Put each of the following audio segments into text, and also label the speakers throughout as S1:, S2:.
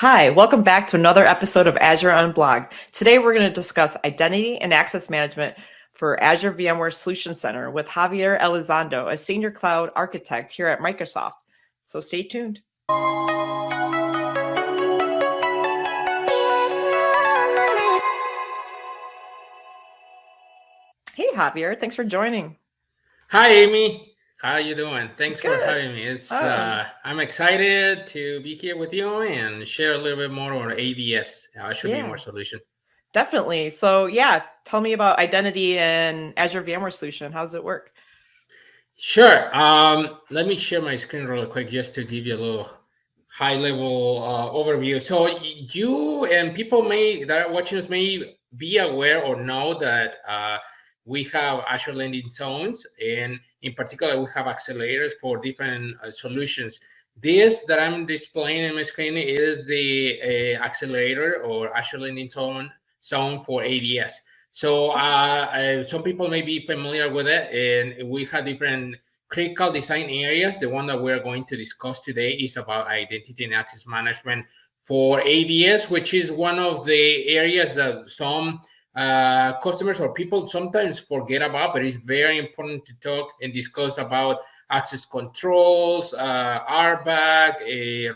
S1: Hi, welcome back to another episode of Azure Unblogged. Today we're going to discuss identity and access management for Azure VMware Solution Center with Javier Elizondo, a senior cloud architect here at Microsoft. So stay tuned. Hey Javier, thanks for joining.
S2: Hi Amy. How you doing? Thanks
S1: Good.
S2: for having me. It's uh, I'm excited to be here with you and share a little bit more on AVS, Azure
S1: Yeah.
S2: VMware solution.
S1: Definitely. So yeah, tell me about identity and Azure VMware Solution. How does it work?
S2: Sure. Um, let me share my screen real quick just to give you a little high level uh, overview. So you and people may that are watching us may be aware or know that uh, we have Azure landing zones, and in particular, we have accelerators for different uh, solutions. This that I'm displaying in my screen is the uh, accelerator or Azure landing zone zone for AVS. So uh, uh, some people may be familiar with it, and we have different critical design areas. The one that we're going to discuss today is about identity and access management for AVS, which is one of the areas that some uh, customers or people sometimes forget about, but it's very important to talk and discuss about access controls, uh, RBAC, uh,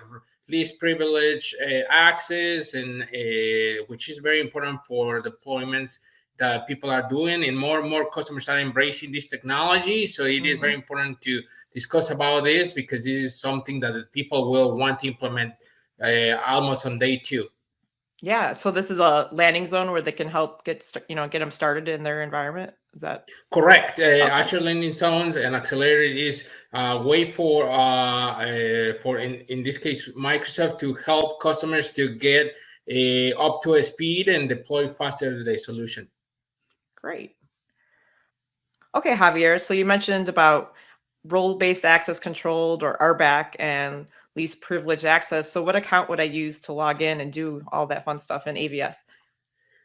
S2: least privilege uh, access, and uh, which is very important for deployments that people are doing, and more and more customers are embracing this technology. So it is
S1: Mhm.
S2: very important to discuss about this because this is something that people will want to implement uh, almost on day two.
S1: Yeah, so this is a landing zone where they can help get you know get them started in their environment. Is that
S2: Correct. Uh, Azure Landing Zones and Accelerator is a way for uh, uh, for in, in this case Microsoft to help customers to get uh, up to a speed and deploy faster the solution.
S1: great? Okay, Javier. So you mentioned about role-based access controlled or RBAC and least privileged access. So what account would I use to log in and do all that fun stuff in AVS?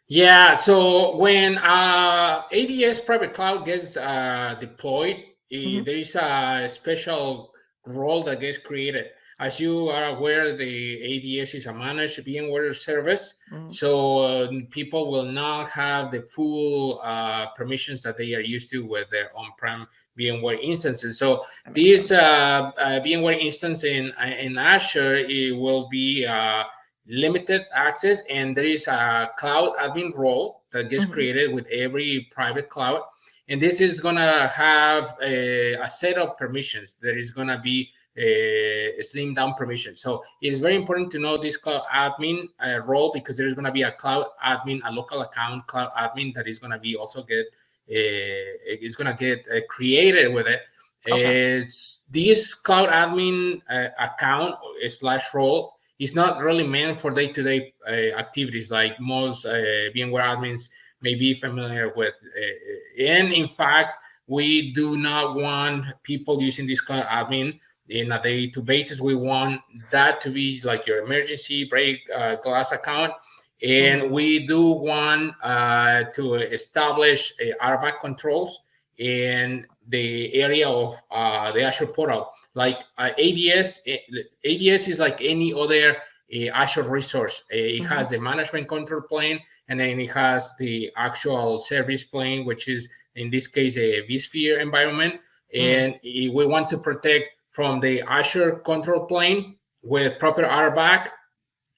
S2: Yeah. So when uh, AVS private cloud gets uh, deployed, eh,
S1: Mhm.
S2: there is a special role that gets created. As you are aware, the AVS is a managed VMware service.
S1: Mhm.
S2: So uh, people will not have the full uh, permissions that they are used to with their on-prem VMware instances. So this uh, uh, VMware instance in in Azure it will be uh, limited access, and there is a cloud admin role that gets
S1: Mhm.
S2: created with every private cloud, and this is gonna have a, a set of permissions. There is gonna be a slim down permission. So it is very important to know this cloud admin uh, role because there is going to be a cloud admin, a local account cloud admin that is going to be also get uh, is going to get uh, created with it.
S1: Okay.
S2: It's this cloud admin uh, account slash role is not really meant for day to day activities like most uh, VMware admins may be familiar with. Uh, and in fact, we do not want people using this cloud admin in a day to basis. We want that to be like your emergency break uh, glass account. And
S1: Mhm.
S2: we do want uh, to establish a RBAC controls in the area of uh, the Azure portal. Like uh, AVS, eh, AVS is like any other uh, Azure resource. Uh, It
S1: Mhm.
S2: has the management control plane, and then it has the actual service plane, which is in this case a vSphere environment. And eh, we want to protect from the Azure control plane with proper RBAC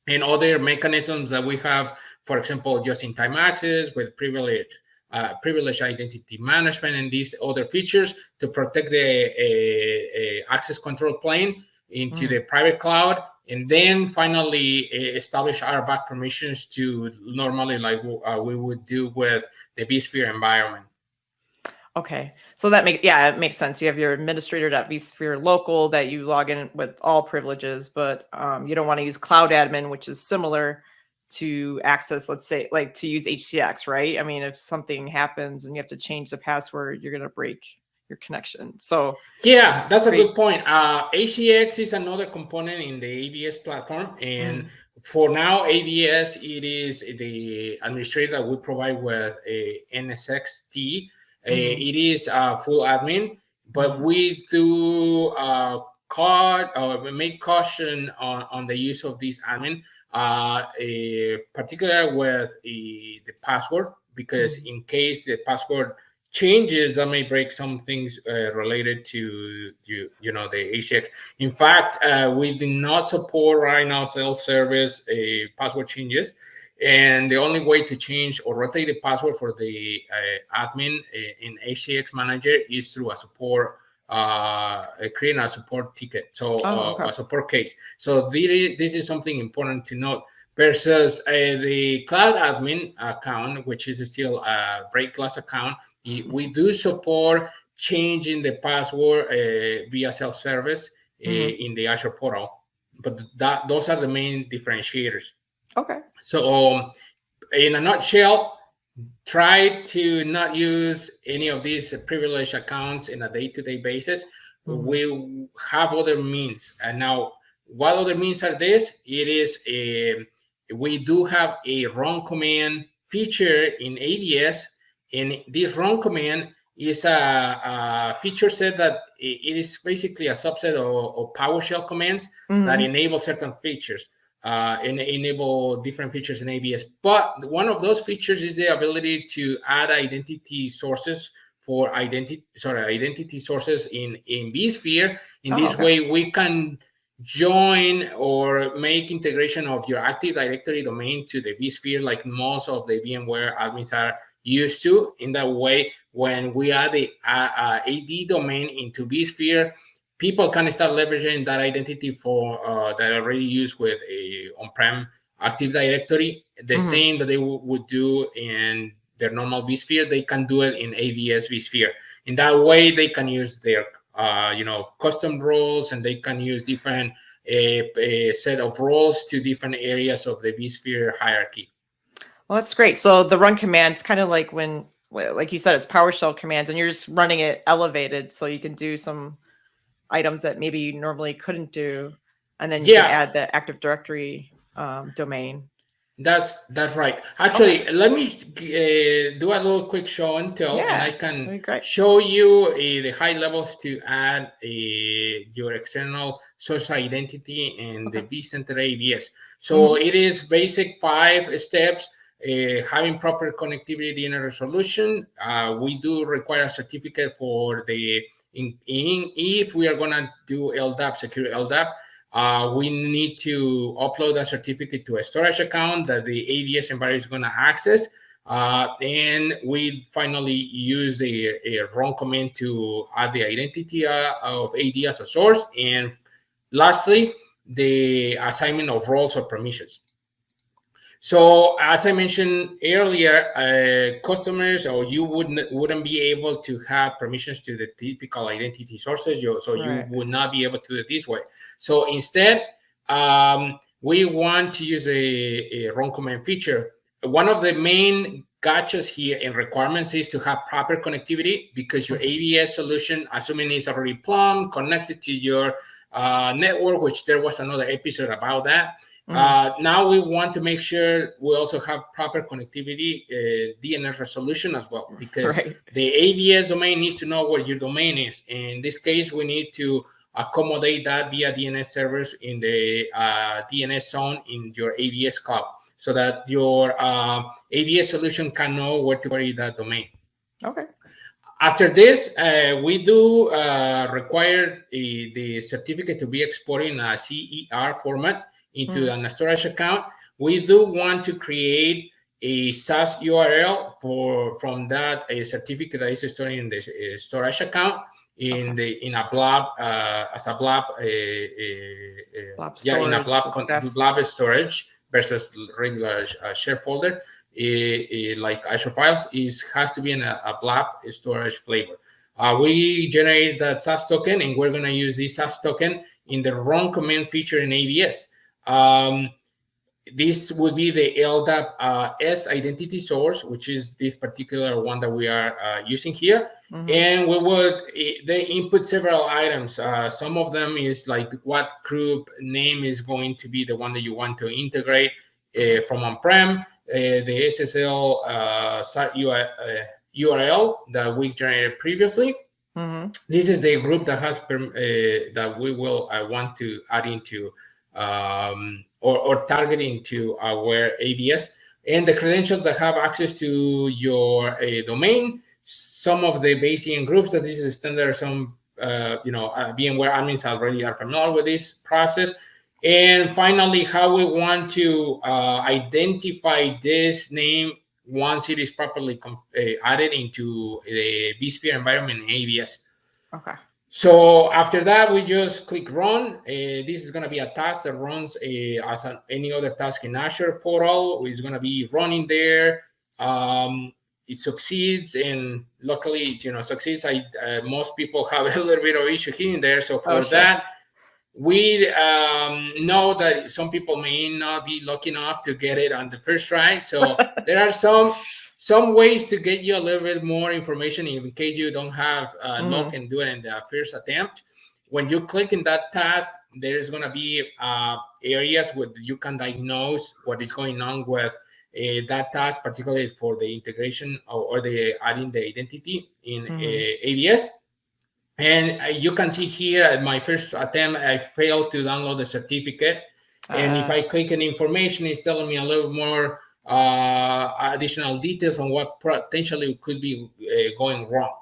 S2: and other mechanisms that we have, for example, just-in-time access with privilege, uh, privilege identity management, and these other features to protect the uh, uh, access control plane into
S1: Mm.
S2: the private cloud, and then finally uh, establish RBAC permissions to normally like uh, we would do with the vSphere environment.
S1: Okay. So that make yeah, it makes sense. You have your administrator.vsphere local that you log in with all privileges, but um, you don't want to use cloud admin, which is similar to access, let's say, like to use HCX, right? I mean, if something happens and you have to change the password, you're gonna break your connection. So
S2: Yeah, that's a good point. Uh, HCX is another component in the AVS platform, and
S1: mm,
S2: for now, AVS, it is the administrator that we provide with a NSXT. Uh,
S1: Mhm.
S2: it is a full admin, but we do uh, caught or make caution on, on the use of this admin, uh, particularly with the password, because mm-hmm. in case the password changes that may break some things uh, related to you, you know the HCX. In fact, uh, we do not support right now self-service uh, password changes, and the only way to change or rotate the password for the uh, admin uh, in HCX Manager is through a support uh, creating a support ticket, so oh, okay. a support case. So this is something important to note versus the cloud admin account, which is still a break glass account we do support changing the password uh, via self-service uh, mm-hmm. in the Azure portal, but that those are the main differentiators.
S1: Okay.
S2: So, um, in a nutshell, try to not use any of these privileged accounts in a day-to-day basis. Mm-hmm. We have other means, and now what other means are this? It is a we do have a run command feature in AVS. and this run command is a, a, feature set that it is basically a subset of, of PowerShell commands mm-hmm. that enable certain features uh, and enable different features in AVS. But one of those features is the ability to add identity sources for identity sorry identity sources in in vSphere. In oh, this okay. way, we can join or make integration of your Active Directory domain to the vSphere, like most of the VMware admins are used to. In that way, when we add the uh, uh, AD domain into vSphere, people can start leveraging that identity for uh, that already used with a on-prem Active Directory. The mm -hmm. same that they would do in their normal vSphere, they can do it in AVS vSphere. In that way, they can use their uh, you know custom roles and they can use different a, a set of roles to different areas of the vSphere hierarchy.
S1: Well, that's great. So the run command is kind of like when, like you said, it's PowerShell commands, and you're just running it elevated, so you can do some items that maybe you normally couldn't do, and then you yeah. can add the Active Directory um, domain.
S2: That's that's right. Actually, okay. let me uh, do a little quick show and tell, yeah, and I can show you uh, the high levels to add uh, your external social identity in okay. the vCenter AVS. So mm -hmm. it is basic five steps uh, having proper connectivity in a resolution. Uh, we do require a certificate for the in, in if we are going to do LDAP, secure LDAP, uh, we need to upload a certificate to a storage account that the AVS environment is going to access. Uh, and we finally use the run command to add the identity uh, of AD as a source. And lastly, the assignment of roles or permissions. So as I mentioned earlier, uh, customers or you wouldn't wouldn't be able to have permissions to the typical identity sources. You, so right. you would not be able to do it this way. So instead, um, we want to use a, a run command feature. One of the main gotchas here and requirements is to have proper connectivity because your AVS solution, assuming it's already plumbed, connected to your uh, network, which there was another episode about that. Mm -hmm. uh, now we want to make sure we also have proper connectivity uh, DNS resolution as well, because right. the AVS domain needs to know where your domain is. In this case, we need to accommodate that via DNS servers in the uh, DNS zone in your AVS cloud so that your uh, AVS solution can know where to query that domain.
S1: Okay.
S2: After this, uh, we do uh, require a, the certificate to be exported in a CER format into mm. an storage account. We do want to create a SAS URL for from that a certificate that is stored in the uh, storage account in okay. the in a blob uh, as a blob, uh, uh, blob yeah in a blob blob storage versus regular uh, share folder like Azure files is has to be in a, a blob storage flavor. Uh, we generate that SAS token and we're going to use this SAS token in the run command feature in AVS. Um, this would be the LDAP uh, S identity source, which is this particular one that we are uh, using here. Mm -hmm. And we would, they input several items. Uh, some of them is like what group name is going to be the one that you want to integrate uh, from on-prem, uh, the SSL URL uh, that we generated previously.
S1: Mhm.
S2: This is the group that has that we will want to add into um, or, or targeting to our AVS and the credentials that have access to your uh, domain. Some of the base DN groups that this is standard. Some uh, you know uh, VMware admins already are familiar with this process. And finally, how we want to uh, identify this name once it is properly uh, added into the vSphere environment in AVS.
S1: Okay.
S2: So after that, we just click run. Uh, this is going to be a task that runs uh, as an, any other task in Azure portal. It's going to be running there. Um, it succeeds, and luckily, you know, succeeds. I uh, most people have a little bit of issue here and there. So for
S1: Oh, sure.
S2: that, we um, know that some people may not be lucky enough to get it on the first try. So there are some some ways to get you a little bit more information in case you don't have uh, luck and do it in the first attempt. When you click in that task, there's going to be uh, areas where you can diagnose what is going on with uh, that task, particularly for the integration or, or the adding the identity in
S1: Mhm.
S2: uh, AVS. And uh, you can see here at my first attempt, I failed to download the certificate. And if
S1: Uh,
S2: I click on information, it's telling me a little more uh, additional details on what potentially could be uh, going wrong.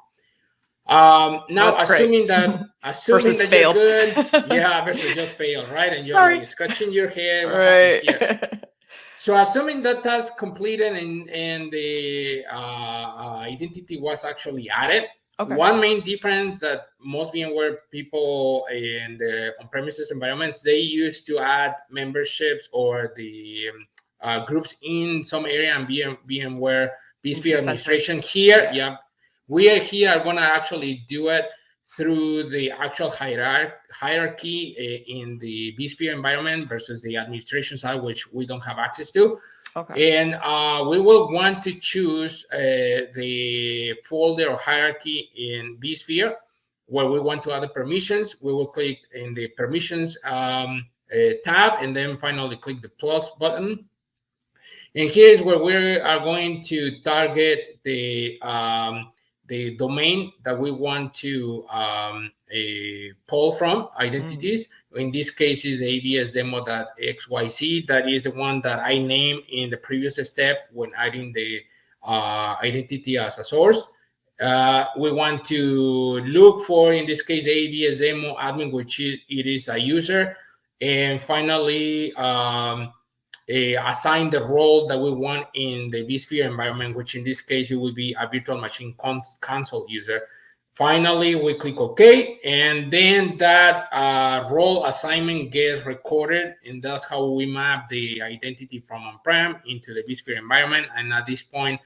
S2: Um, now,
S1: That's great.
S2: assuming that assuming
S1: Versus
S2: that
S1: failed.
S2: you're good, yeah, versus just failed, right? And you're
S1: Sorry.
S2: scratching your head.
S1: right.
S2: So assuming that task completed and and the uh, uh, identity was actually added,
S1: okay.
S2: one main difference that most VMware people in the on-premises environments they used to add memberships or the um, uh, groups in some area and VM, VMware vSphere administration. Here,
S1: Yeah.
S2: we are here are going to actually do it through the actual hierarchy hierarchy uh, in the vSphere environment versus the administration side, which we don't have access to.
S1: Okay.
S2: And uh, we will want to choose uh, the folder or hierarchy in vSphere where we want to add the permissions. We will click in the permissions um, uh, tab and then finally click the plus button. And here's where we are going to target the um, the domain that we want to um, pull from identities. In this case, is absdemo.xyz. That is the one that I named in the previous step when adding the uh, identity as a source. Uh, we want to look for, in this case, absdemo admin, which is, it is a user. And finally, um, uh, assign the role that we want in the vSphere environment, which in this case, it will be a virtual machine cons console user. Finally, we click OK, and then that uh, role assignment gets recorded, and that's how we map the identity from on-prem into the vSphere environment. And at this point,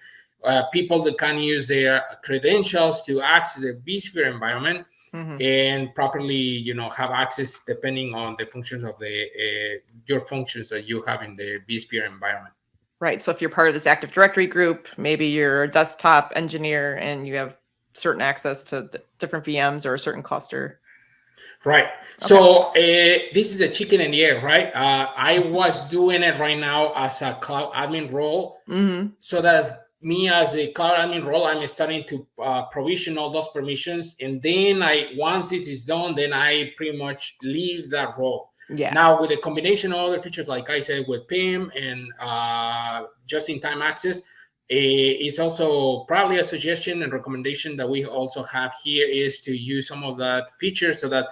S2: uh, people that can use their credentials to access the vSphere environment
S1: Mhm.
S2: and properly you know have access depending on the functions of the uh, your functions that you have in the vSphere environment.
S1: Right. So if you're part of this Active Directory group, maybe you're a desktop engineer and you have certain access to d- different VMs or a certain cluster.
S2: Right. So uh, this is a chicken and the egg, right? Uh, I was doing it right now as a cloud admin role,
S1: hmm
S2: so that me as a cloud admin role, I'm starting to uh, provision all those permissions, and then I once this is done, then I pretty much leave that role.
S1: Yeah.
S2: Now with a combination of other features, like I said, with PIM and uh, just-in-time access, eh, it's also probably a suggestion and recommendation that we also have here is to use some of that features so that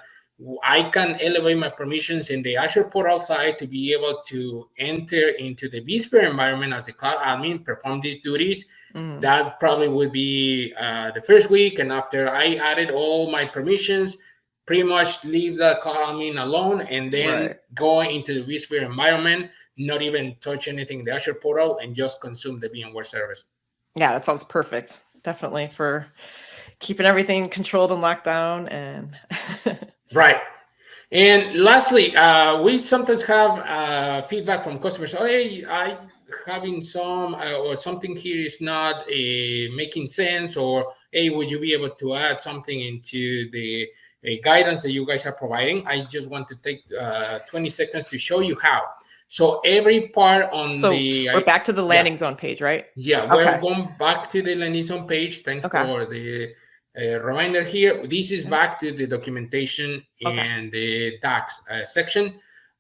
S2: I can elevate my permissions in the Azure portal side to be able to enter into the vSphere environment as a cloud admin, perform these duties.
S1: Mhm.
S2: That probably would be uh, the first week. And after I added all my permissions, pretty much leave the cloud admin alone and then
S1: Right.
S2: go into the vSphere environment, not even touch anything in the Azure portal and just consume the VMware service.
S1: Yeah, that sounds perfect. Definitely for keeping everything controlled and locked down and
S2: Right. And lastly, uh, we sometimes have uh, feedback from customers. Oh, hey, I having some uh, or something here is not uh, making sense, or hey, would you be able to add something into the uh, guidance that you guys are providing? I just want to take uh, 20 seconds to show you how. So every part on
S1: so
S2: the
S1: we're back to the landing zone page, right?
S2: yeah, we're going back to the landing zone page. Thanks
S1: Okay.
S2: for the a reminder here. This is back to the documentation
S1: Okay.
S2: and the docs uh, section.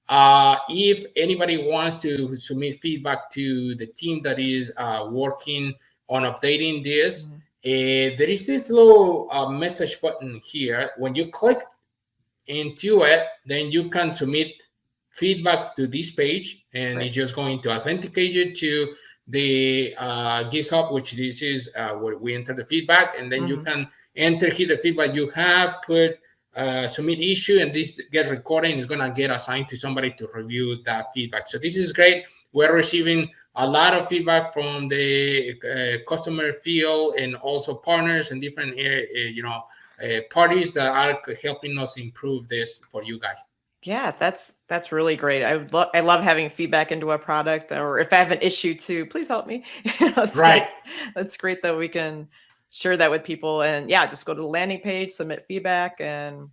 S2: Uh, if anybody wants to submit feedback to the team that is uh, working on updating this,
S1: Mhm.
S2: uh, there is this little uh, message button here. When you click into it, then you can submit feedback to this page, and
S1: Right.
S2: it's just going to authenticate you to the uh, GitHub, which this is uh, where we enter the feedback, and then you
S1: Mhm.
S2: can enter here the feedback you have, put uh, submit issue, and this get recorded and is gonna get assigned to somebody to review that feedback. So this is great. We're receiving a lot of feedback from the uh, customer field and also partners and different uh, uh, you know uh, parties that are helping us improve this for you guys.
S1: Yeah, that's that's really great. I love I love having feedback into a product, or if I have an issue too, please help me. You know, so
S2: Right.
S1: That's great that we can share that with people, and yeah, just go to the landing page, submit feedback, and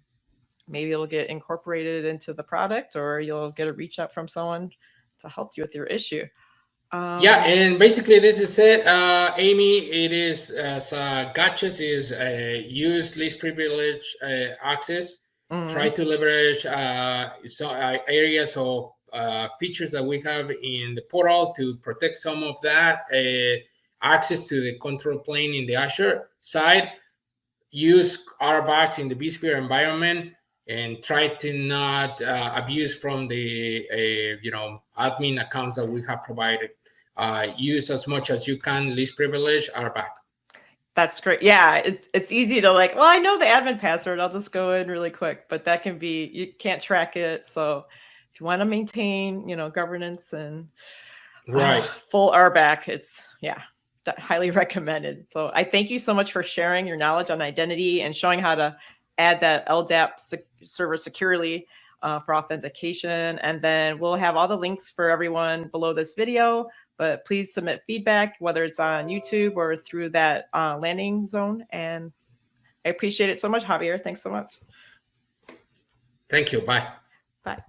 S1: maybe it'll get incorporated into the product, or you'll get a reach out from someone to help you with your issue. Um,
S2: yeah, and basically this is it, uh, Amy. It is as uh, gotchas is uh, use least privilege uh, access.
S1: mhm.
S2: Try to leverage uh, so, uh, areas or uh, features that we have in the portal to protect some of that uh, access to the control plane in the Azure side. Use RBACs in the vSphere environment and try to not uh, abuse from the uh, you know admin accounts that we have provided. Uh, use as much as you can least privilege RBAC.
S1: That's great. Yeah, it's it's easy to like, well, I know the admin password. I'll just go in really quick, but that can be you can't track it. So if you want to maintain, you know, governance and
S2: Right.
S1: uh, full RBAC, it's yeah, highly recommended. So I thank you so much for sharing your knowledge on identity and showing how to add that LDAP sec- server securely uh, for authentication. And then we'll have all the links for everyone below this video. But please submit feedback, whether it's on YouTube or through that uh, landing zone. And I appreciate it so much, Javier. Thanks so much.
S2: Thank you. Bye.
S1: Bye.